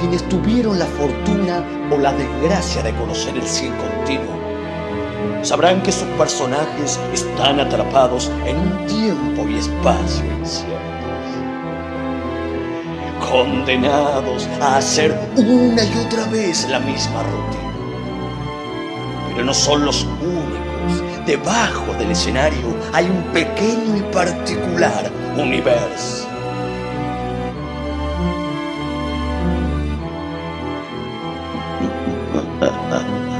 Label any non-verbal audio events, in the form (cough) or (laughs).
quienes tuvieron la fortuna o la desgracia de conocer el cine continuo sabrán que sus personajes están atrapados en un tiempo y espacio inciertos, condenados a hacer una y otra vez la misma rutina. Pero no son los únicos. Debajo del escenario hay un pequeño y particular universo. 呃 (laughs) 呃